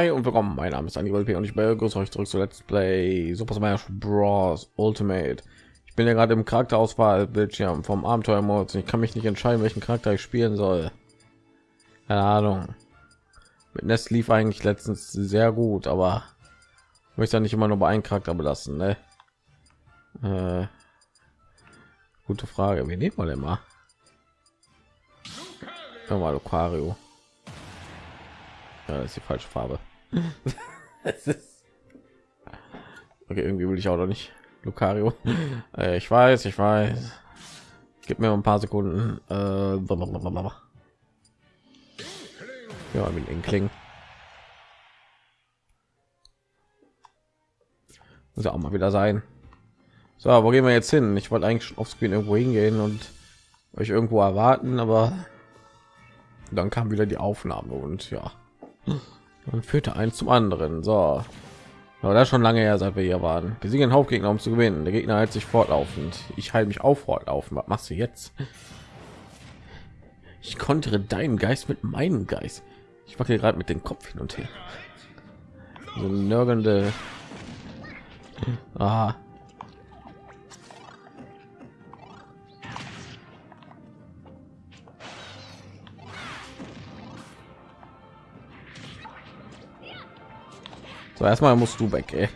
hi und willkommen. Mein Name ist Anibal P. und ich begrüße euch zurück zu Let's Play Super Smash Bros. Ultimate. Ich bin ja gerade im Charakterauswahl-Bildschirm vom Abenteuermodus ich kann mich nicht entscheiden, welchen Charakter ich spielen soll. Keine Ahnung. Mit Nest lief eigentlich letztens sehr gut, aber möchte nicht immer nur bei einem Charakter belassen. Ne? Äh, gute Frage. Wie nehmen wir denn mal? Mal Lucario. Ja, ist die falsche Farbe. okay, irgendwie will ich auch noch nicht. Lucario. Äh, ich weiß, ich weiß. Gib mir ein paar Sekunden. Äh, ja, mit Inkling. Muss ja auch mal wieder sein. So, wo gehen wir jetzt hin? Ich wollte eigentlich schon auf Screen irgendwo hingehen und euch irgendwo erwarten, aber dann kam wieder die Aufnahme und ja. Dann führte eins zum anderen. So, aber das schon lange her, seit wir hier waren. Wir sind ein Hauptgegner, um zu gewinnen. Der Gegner hält sich fortlaufend. Ich halte mich auf fortlaufen. Was machst du jetzt? Ich konnte deinen Geist mit meinem Geist. Ich wackel gerade mit dem Kopf hin und her. So nörgelnde. Ah. So, erstmal musst du weg, ey.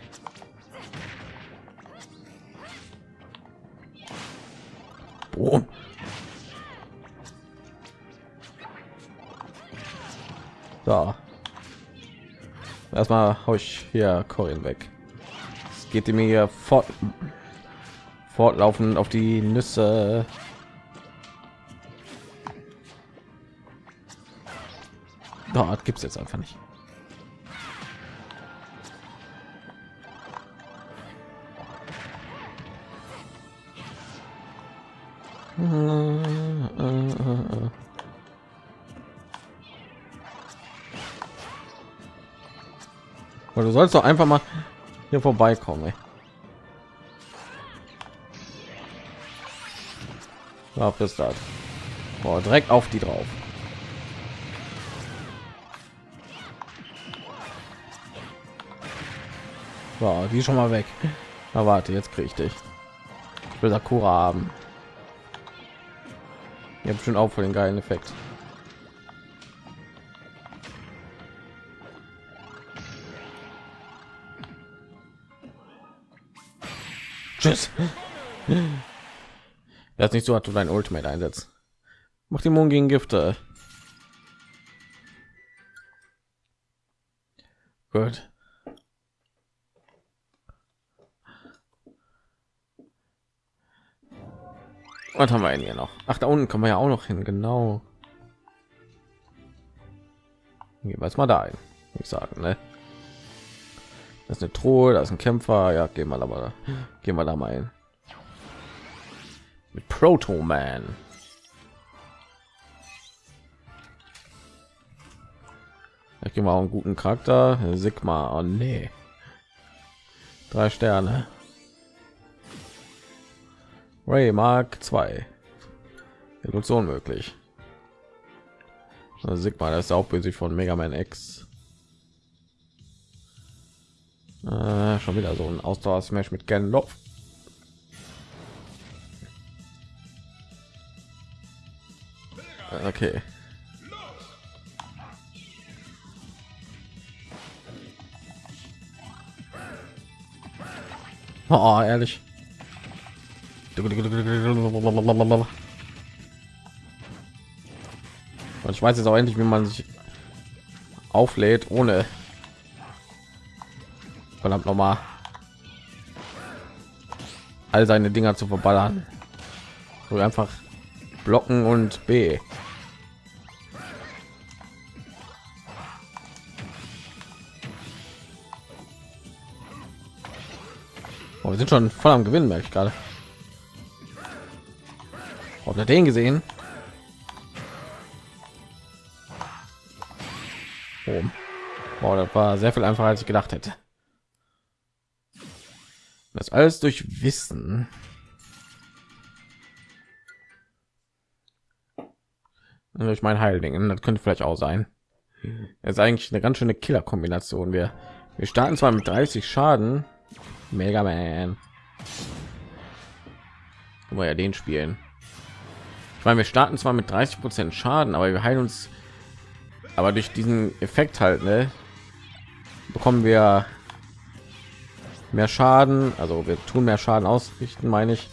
Boom. So. Erstmal hau ich hier Corin weg. Es geht mir hier fort fortlaufend auf die Nüsse. Dort gibt es jetzt einfach nicht. Du sollst doch einfach mal hier vorbeikommen. Ey. Auf das da. Boah, direkt auf die drauf. So, die schon mal weg. Na warte, jetzt kriege ich dich. Ich will Sakura haben. Habt schon auch für den geilen Effekt. Tschüss. Das nicht so, hat du dein Ultimate einsetzt. Mach die Mond gegen Gifte. Gut. Was haben wir denn hier noch? Ach, da unten kommen wir ja auch noch hin, genau. Gehen wir mal da ein. Ich sagen, ne? Das ist eine Truhe, da ist ein Kämpfer. Ja, gehen wir aber, gehen wir da mal hin. Mit Proto Man. Ich gehe mal einen guten Charakter. Sigma. Oh nee. Drei Sterne. Ray Mark 2. Evolution möglich. Sigma, das ist auch böse von Mega Man X. Äh, schon wieder so ein Ausdauer Smash mit Genloff. Okay. Oh, ehrlich. Und ich weiß jetzt auch endlich, wie man sich auflädt, ohne verdammt noch mal all seine Dinger zu verballern. So einfach blocken und B. Oh, wir sind schon voll am Gewinnen, merke ich gerade. Ihr den gesehen? Oh. oh, das war sehr viel einfacher, als ich gedacht hätte. Das alles durch Wissen. Durch mein Heiligen, das könnte vielleicht auch sein. Das ist eigentlich eine ganz schöne Killer-Kombination. Wir, wir starten zwar mit 30 Schaden. Mega Man. wir ja den spielen. Meine, wir starten zwar mit 30 Prozent Schaden, aber wir heilen uns. Aber durch diesen Effekt halt, ne, bekommen wir mehr Schaden. Also wir tun mehr Schaden ausrichten, meine ich.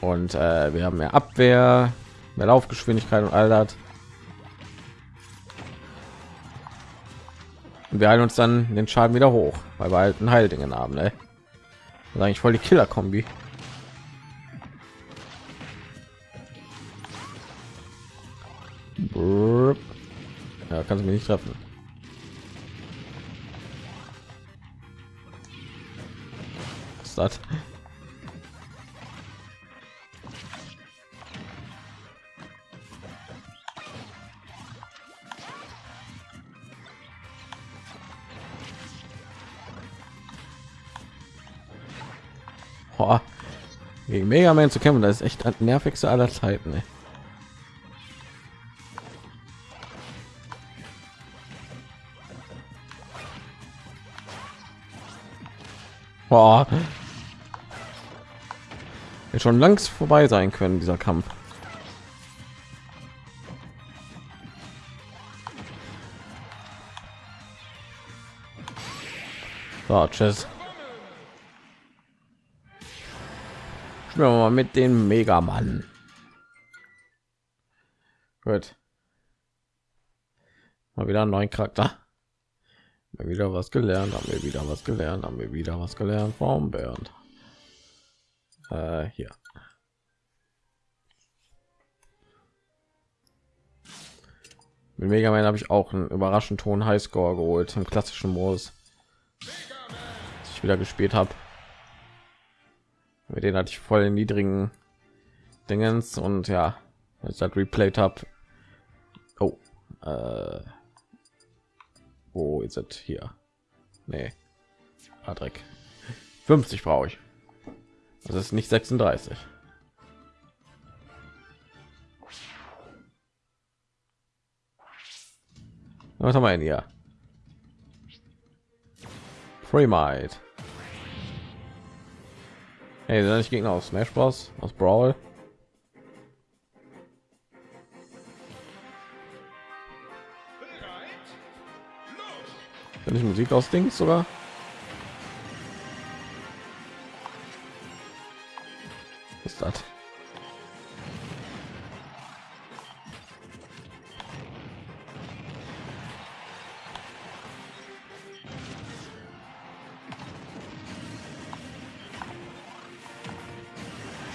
und äh, wir haben mehr Abwehr, mehr Laufgeschwindigkeit und all das. Und wir halten uns dann den Schaden wieder hoch, weil wir halt ein Heildingen haben. Ne? Das eigentlich voll die Killer-Kombi. Ja, kannst du mich nicht treffen. Was ist das? Boah. Gegen Mega Man zu kämpfen, das ist echt das nervigste aller Zeiten. Ey. Boah. Hätte schon langs vorbei sein können, dieser Kampf. So, tschüss. Spielen wir mal mit den Mega Mann. Gut. Mal wieder einen neuen Charakter. Mal wieder was gelernt, haben wir wieder was gelernt, haben wir wieder was gelernt vom Bernd. Äh, hier. Mit Mega Man habe ich auch einen überraschend hohen Highscore geholt im klassischen Modus. Ich wieder gespielt habe mit denen hatte ich voll niedrigen Dingens und ja, als ich das replayed habe. Oh, äh, wo ist es hier? Nee, Patrick. 50 brauche ich. Das ist nicht 36. Was haben wir denn hier? Free Might. Hey, sind nicht Gegner aus Smash Bros. aus Brawl? Wenn ich Musik aus Dings sogar? Was ist das?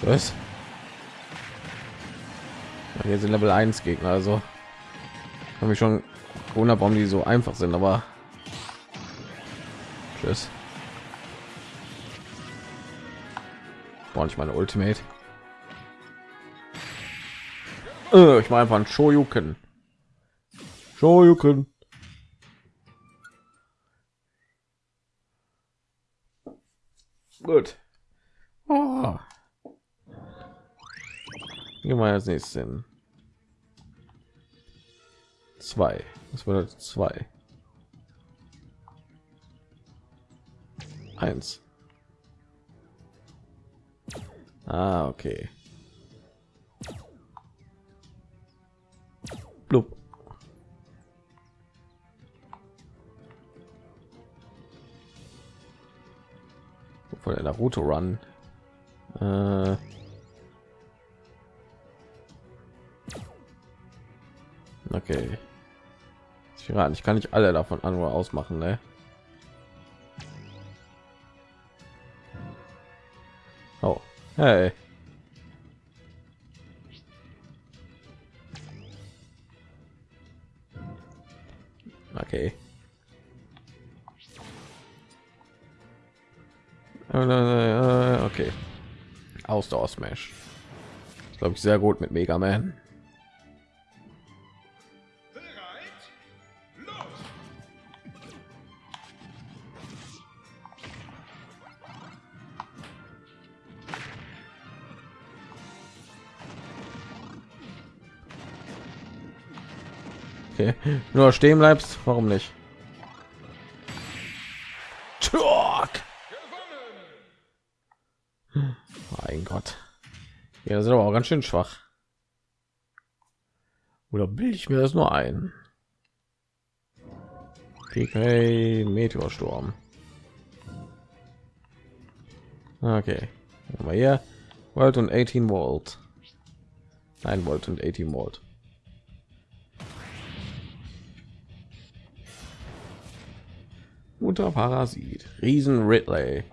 Was? Hier sind Level 1 Gegner, also habe ich schon wundert, warum die so einfach sind, aber tschüss. Brauche ich meine Ultimate. Äh, ich mache einfach ein Shoryuken. Shoryuken. Gut. Oh. Gehen wir als nächstes hin. Zwei. Das bedeutet zwei. Eins. Ah, okay. Blub. Von der Naruto Run. Äh Okay. Ich kann nicht alle davon an nur ausmachen, ne? Oh, hey. Okay. Okay. Ausdauer Smash. Glaube ich sehr gut mit Mega Man. Nur stehen bleibst, warum nicht? Mein Gott. Ja, das ist aber auch ganz schön schwach. Oder bilde ich mir das nur ein? PK Meteorsturm. Okay. Mal hier. Volt und 18 Volt. 9 Volt und 18 Volt. Mutter Parasit. Riesen Ridley.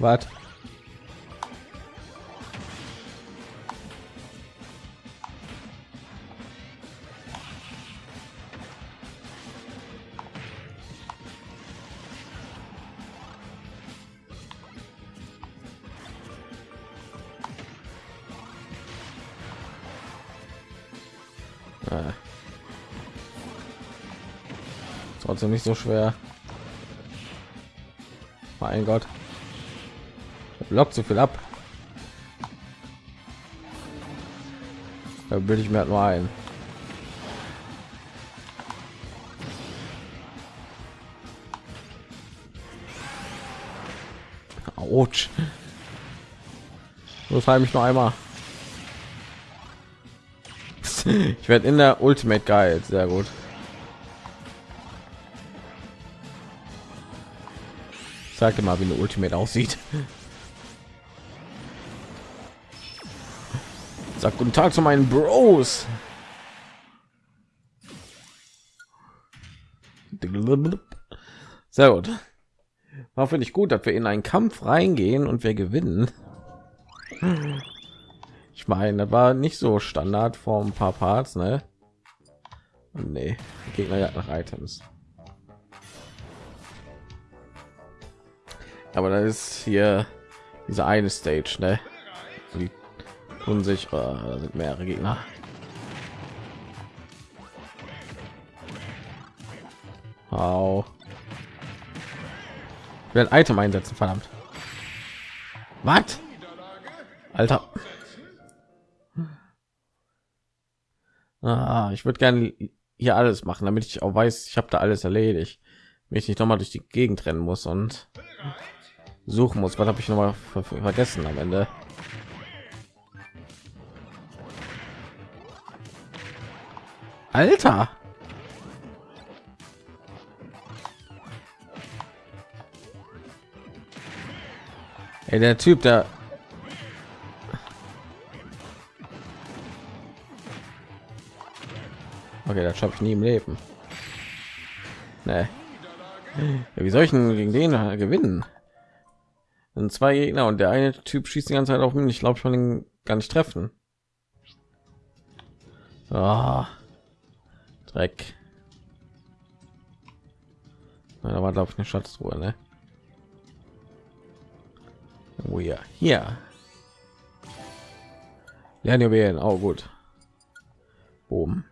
Was? Ah. Trotzdem nicht so schwer. Mein Gott. Lockt so viel ab. Da bilde ich mir halt nur ein. Autsch. So frei mich noch einmal. Ich werde in der Ultimate geil, sehr gut. Sag dir mal, wie eine Ultimate aussieht. Sag guten Tag zu meinen Bros. Sehr gut. War finde ich gut, dass wir in einen Kampf reingehen und wir gewinnen. Ich meine, das war nicht so Standard vor ein paar Parts, ne? Nee, Gegner ja nach Items. Aber da ist hier diese eine Stage, ne? Die tun sich, oh, da sind mehrere Gegner. Wow. Ich Item einsetzen, verdammt. Was? Alter. Ah, ich würde gerne hier alles machen, damit ich auch weiß, ich habe da alles erledigt. Mich nicht noch mal durch die Gegend rennen muss und suchen muss. Was habe ich noch mal ver vergessen am Ende? Alter! Ey, der Typ, der Okay, das schaffe ich nie im Leben. Nee. Ja, wie soll ich denn gegen den gewinnen? Sind zwei Gegner und der eine Typ schießt die ganze Zeit auf mich. Ich glaube, ich kann ihn gar nicht treffen. Oh, Dreck. Na, da war glaube ich eine Schatztruhe, ne? Oh ja, hier. Lernjuwelen, oh gut. Oben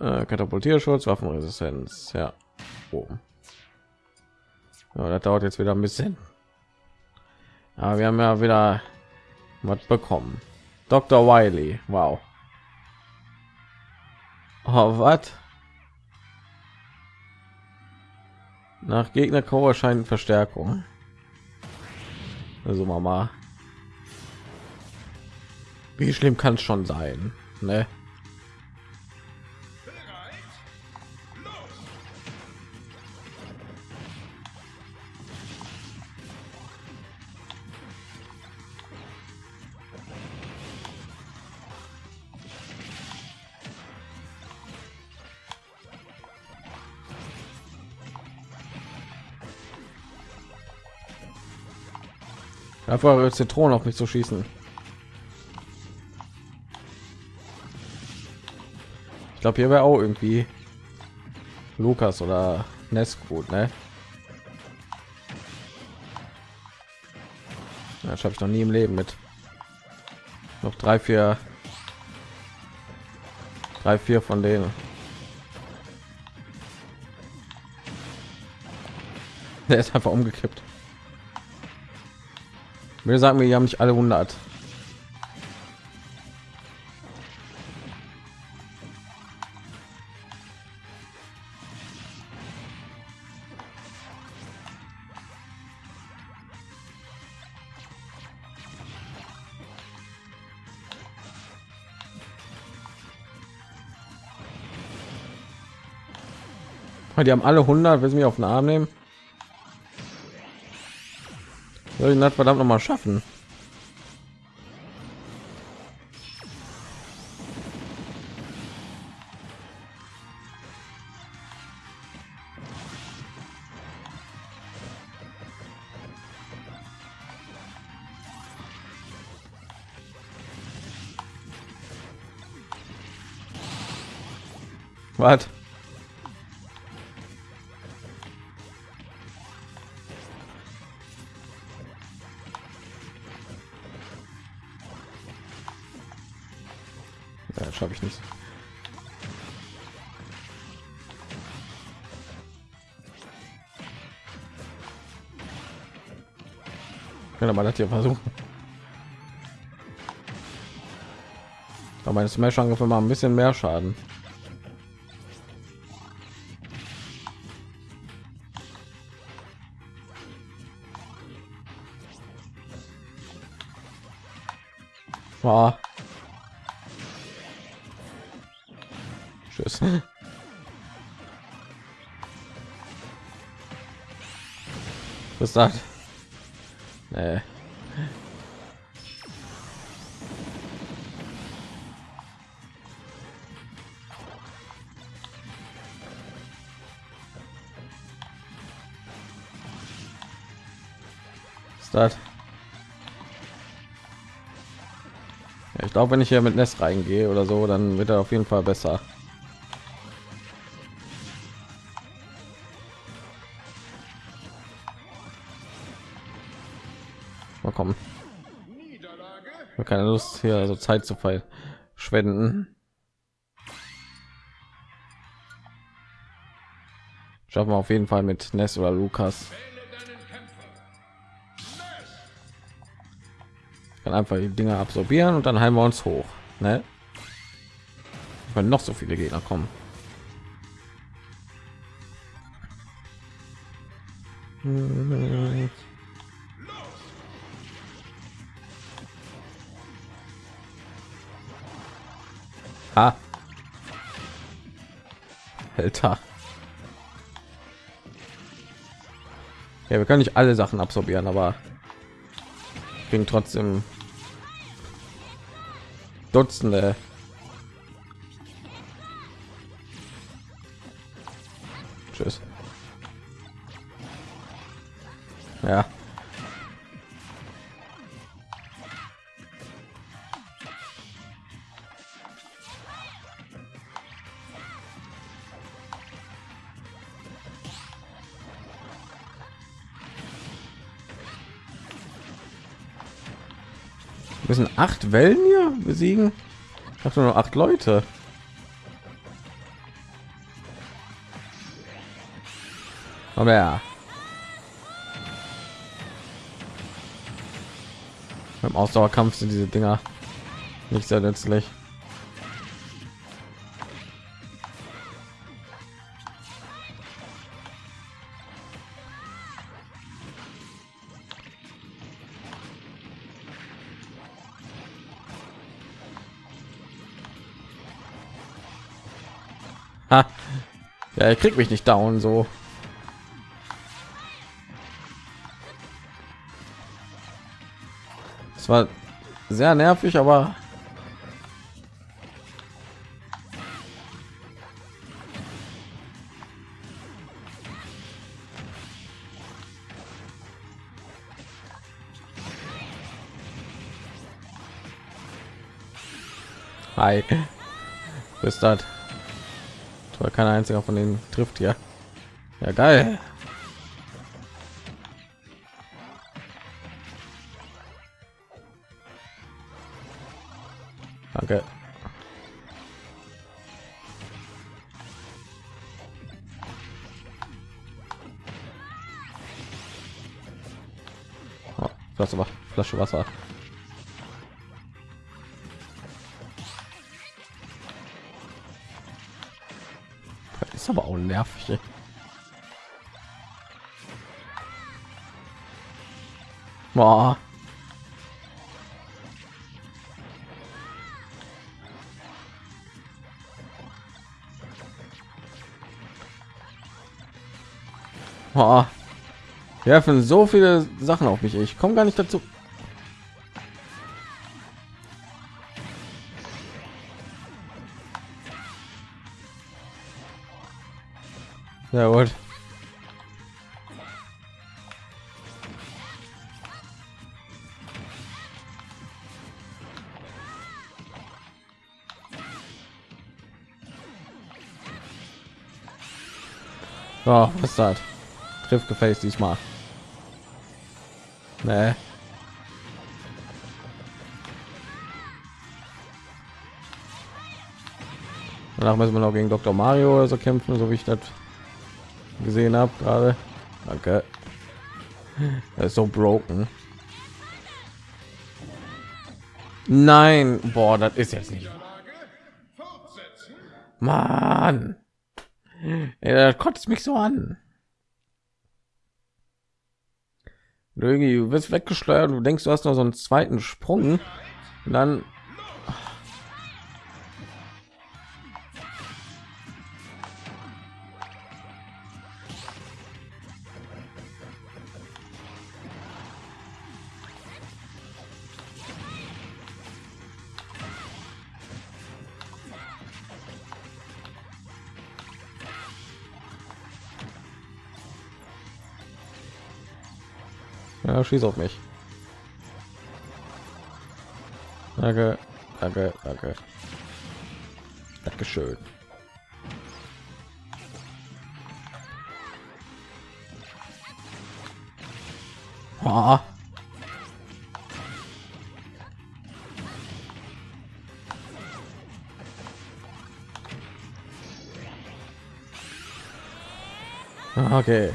äh, katapultierschutz waffenresistenz ja. Oben ja, das dauert jetzt wieder ein bisschen. Aber wir haben ja wieder was bekommen. Dr wiley wow. Oh, was? Nach gegner Core erscheinen verstärkung. Also mama. Wie schlimm kann es schon sein ne? Einfach Zitronen auf mich zu schießen. Ich glaube, hier wäre auch irgendwie Lukas oder Ness gut, ne? Das habe ich noch nie im Leben mit. Noch drei, vier drei vier von denen der ist einfach umgekippt wir sagen wir haben nicht alle 100 Die haben alle 100, will sie mich auf den Arm nehmen? Soll ich das verdammt noch mal schaffen? Was? Ich nicht. Kann man das hier versuchen. Aber meine Smash-Angriffe mal ein bisschen mehr Schaden. War. Tschüss. Was das? Nee. Ja, ich glaube, wenn ich hier mit Nest reingehe oder so, dann wird er auf jeden Fall besser. Mal kommen. Keine Lust hier so Zeit zu verschwenden. Schaffen wir auf jeden Fall mit Ness oder Lukas. Kann einfach die Dinge absorbieren und dann heilen wir uns hoch. Ne? Wenn noch so viele Gegner kommen. Ha. Alter. Ja, wir können nicht alle Sachen absorbieren, aber kriegen trotzdem Dutzende. Müssen acht Wellen hier besiegen. Ich habe nur acht Leute. Aber ja. Beim Ausdauerkampf sind diese Dinger nicht sehr nützlich. Er kriegt mich nicht down so. Es war sehr nervig, aber Hi. Bis dann aber kein einziger von denen trifft ja ja geil. Danke. Oh, Flasche, Flasche Wasser. Aber auch nervig. Ey. Boah. Boah. Wir werfen so viele Sachen auf mich. Ich komme gar nicht dazu. Ja gut. Oh, was ist das? Trifft gefällt diesmal. Nee. Danach müssen wir noch gegen Dr. Mario oder so kämpfen, so wie ich das gesehen habe gerade. Danke. Er ist so broken. Nein, boah, das ist jetzt nicht. Mann, er kotzt mich so an. Du wirst weggeschleudert, du denkst, du hast noch so einen zweiten Sprung, und dann schieß auf mich. Danke, danke, danke. Dankeschön. Oh. Okay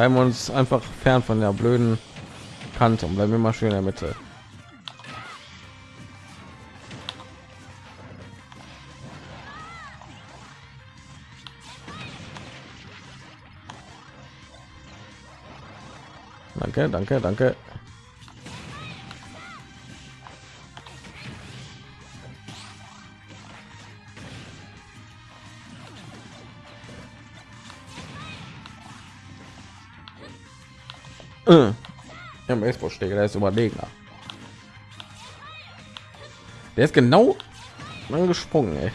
halten wir uns einfach fern von der blöden Kante und bleiben immer schön in der Mitte. Danke, danke, danke. Ja, Baseballschläger, der ist überlegener. Der ist genau angesprungen, ey.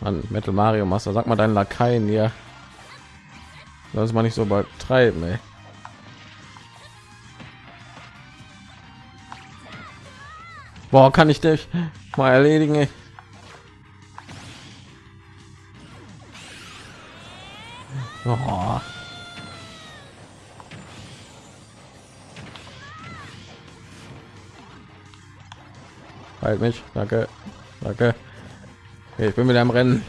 Mann, Metal Mario Master, sag mal deinen Lakaien hier. Lass mal nicht so übertreiben, ey. Boah, kann ich dich mal erledigen? Oh. Halt mich, danke, danke. Ich bin wieder am Rennen.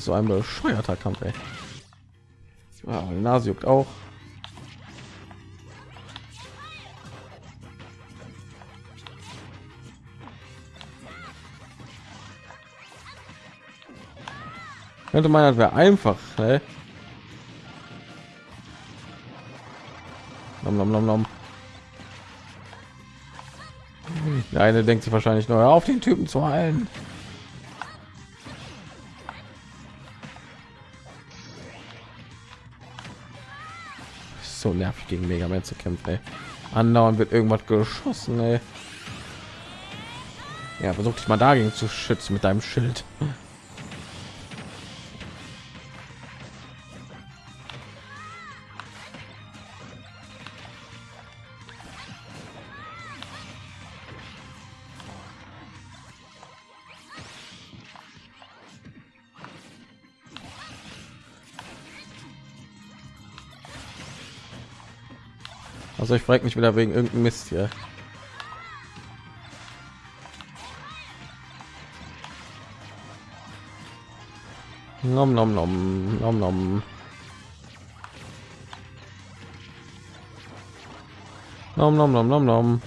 Ist so ein bescheuerter Kampf, ey. Ja, Nase juckt auch. Könnte man das wäre einfach, ne? Nom, nom, nom, nom. Der eine denkt sich wahrscheinlich nur auf den Typen zu heilen. So nervig gegen Mega Man zu kämpfen. Andauernd wird irgendwas geschossen. Ey. Ja, versuch dich mal dagegen zu schützen mit deinem Schild. Also ich frage mich wieder wegen irgendeinem Mist hier. Nom nom nom nom nom. Nom nom nom nom nom.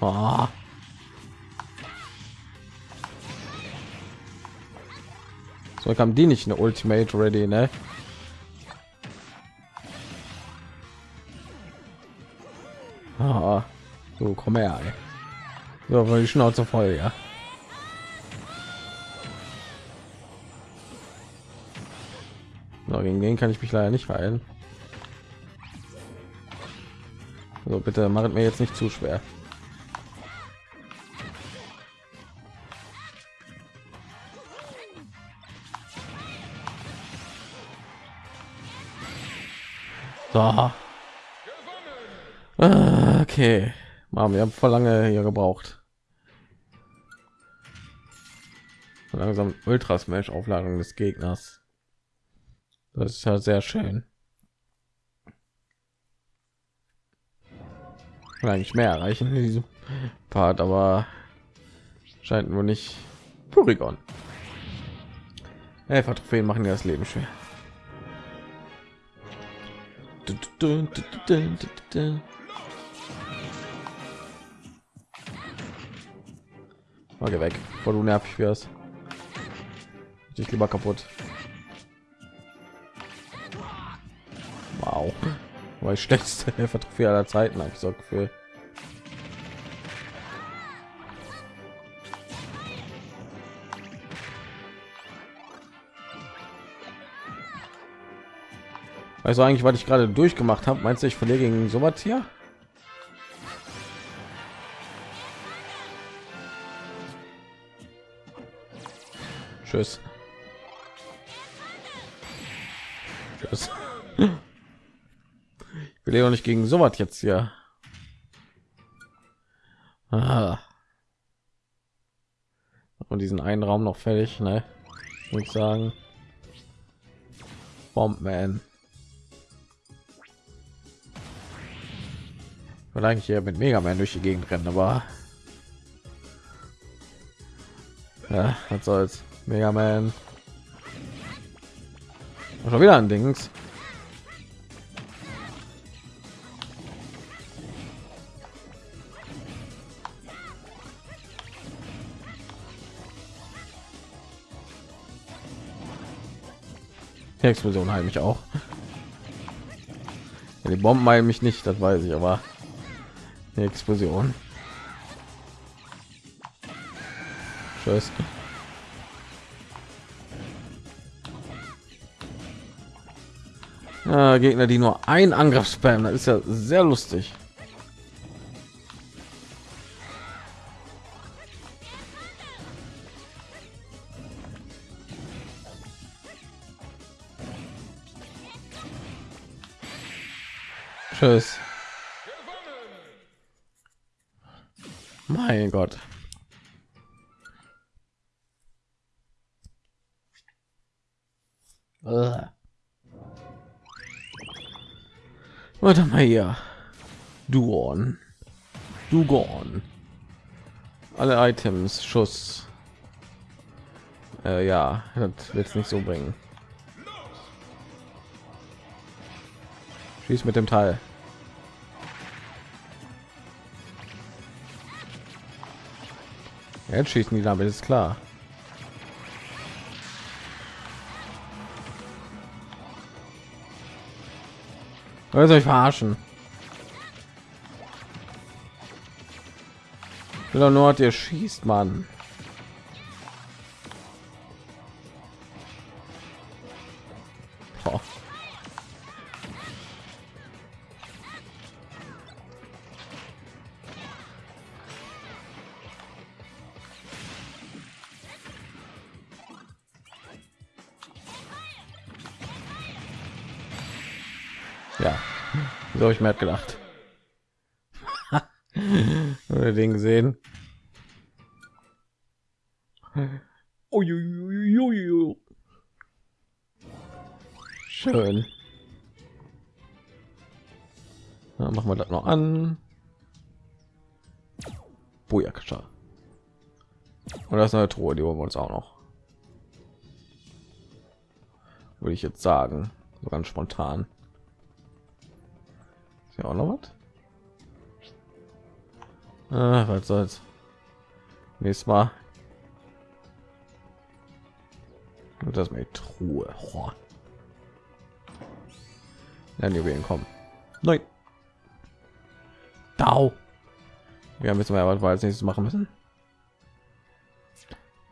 Oh. So kam die nicht eine Ultimate ready, ne? Ah, so komm her. Ey. So, weil die Schnauze voll, ja. So, gegen den kann ich mich leider nicht heilen. So, bitte macht mir jetzt nicht zu schwer. So. Ah, okay. Mann, wir haben voll lange hier gebraucht. Langsam Ultra Smash Aufladung des Gegners. Das ist ja sehr schön. Will eigentlich mehr erreichen in diesem Part, aber scheint nur nicht. Porygon. Helfer Trophäen machen das Leben schwer. Mal weg, bevor du nervig wirst. Ich lieber kaputt. Wow. Weil schlechteste Helfer-Trophäe aller Zeiten habe ich so Gefühl. Also eigentlich, was ich gerade durchgemacht habe, meinst du, ich verliere gegen sowas hier? Tschüss. Tschüss. Ich will ja nicht gegen sowas jetzt hier. Ah. Und diesen einen Raum noch fertig, ne? Muss ich sagen. Bombman. Will eigentlich hier mit Mega Man durch die Gegend rennen, aber ja, was soll's. Mega Man. Schon wieder ein Dings. Die Explosion heim mich auch. Ja, die Bomben heilen mich nicht, das weiß ich, aber die Explosion. Tschüss. Äh, Gegner, die nur ein Angriff spammen, das ist ja sehr lustig. Tschüss. Mein Gott. Warte mal hier. Duon. Dugon. Alle Items, Schuss. Äh, ja, das wird nicht so bringen. Schieß mit dem Teil. Jetzt schießen die damit ist klar. Wollt euch verarschen? Will doch nur, ihr schießt, man. Habe ich mir halt gedacht. Oder den gesehen. Schön. Na, machen wir das noch an. Booyakasha. Und das eine Truhe, die holen wir uns auch noch. Würde ich jetzt sagen, so ganz spontan. Ist ja auch noch was? Ah, was soll's. Nächstes Mal. Und das mit Truhe. Oh. Dann Juwelen kommen. Nein. Dau. Wir müssen wir was wir als nächstes machen müssen.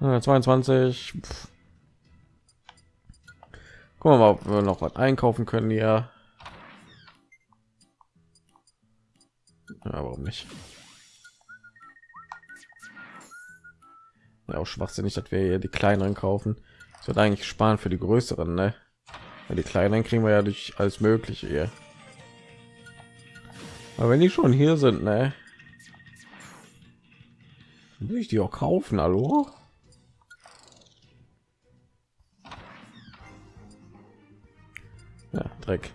Äh, 22. Pff. Gucken wir mal, ob wir noch was einkaufen können hier. Nicht? Ja, auch schwachsinnig, dass wir hier die kleineren kaufen. Es wird eigentlich sparen für die größeren, ne? Weil die kleinen kriegen wir ja durch alles Mögliche hier. Aber wenn die schon hier sind, ne? Will ich die auch kaufen, hallo? Ja, Dreck.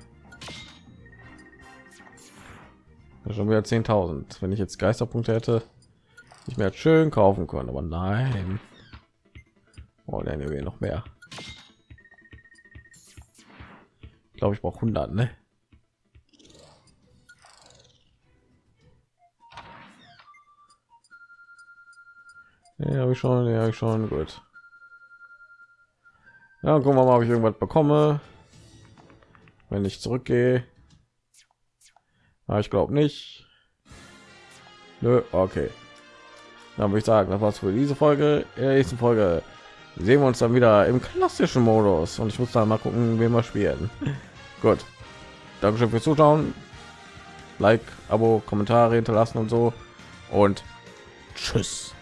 Schon wieder 10.000. Wenn ich jetzt Geisterpunkte hätte, ich mir schön kaufen können, aber nein. Oh, wir noch mehr. Ich glaube, ich brauche 100, ne? Ja, habe ich schon, ja, schon gut. Ja, gucken wir mal, ob ich irgendwas bekomme, wenn ich zurückgehe. Ja, ich glaube nicht. Nö, okay. Dann würde ich sagen, das war's für diese Folge. In der nächsten Folge sehen wir uns dann wieder im klassischen Modus und ich muss dann mal gucken, wie wir spielen. Gut. Dankeschön fürs Zuschauen. Like, Abo, Kommentare hinterlassen und so. Und tschüss.